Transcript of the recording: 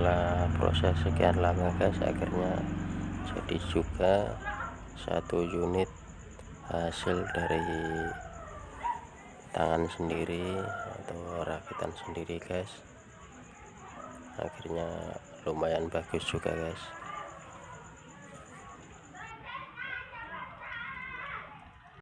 setelah proses sekian lama guys akhirnya jadi juga satu unit hasil dari tangan sendiri atau rakitan sendiri guys. Akhirnya lumayan bagus juga guys.